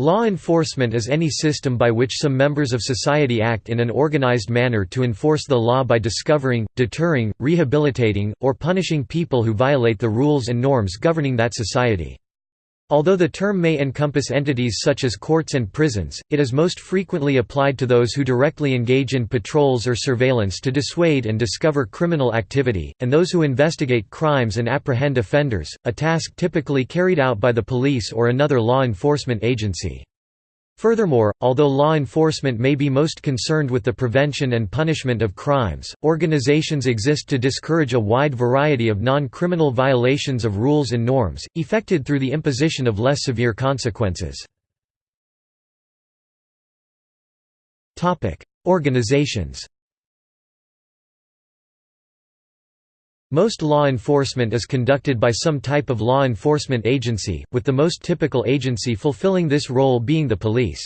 Law enforcement is any system by which some members of society act in an organized manner to enforce the law by discovering, deterring, rehabilitating, or punishing people who violate the rules and norms governing that society. Although the term may encompass entities such as courts and prisons, it is most frequently applied to those who directly engage in patrols or surveillance to dissuade and discover criminal activity, and those who investigate crimes and apprehend offenders, a task typically carried out by the police or another law enforcement agency. Furthermore, although law enforcement may be most concerned with the prevention and punishment of crimes, organizations exist to discourage a wide variety of non-criminal violations of rules and norms, effected through the imposition of less severe consequences. Organizations Most law enforcement is conducted by some type of law enforcement agency, with the most typical agency fulfilling this role being the police.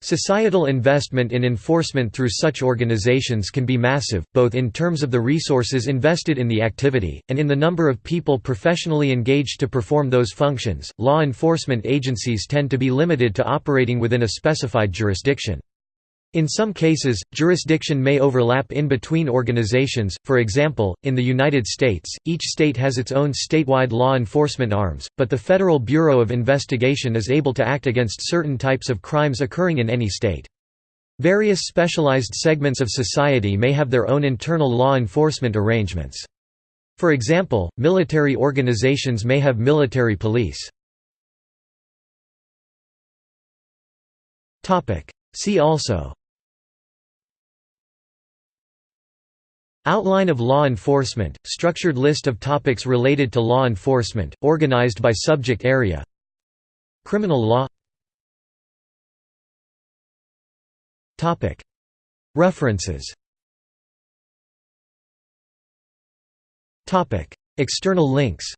Societal investment in enforcement through such organizations can be massive, both in terms of the resources invested in the activity, and in the number of people professionally engaged to perform those functions. Law enforcement agencies tend to be limited to operating within a specified jurisdiction. In some cases, jurisdiction may overlap in between organizations, for example, in the United States, each state has its own statewide law enforcement arms, but the Federal Bureau of Investigation is able to act against certain types of crimes occurring in any state. Various specialized segments of society may have their own internal law enforcement arrangements. For example, military organizations may have military police. See also Outline of law enforcement, structured list of topics related to law enforcement, organized by subject area. Criminal law. References. External links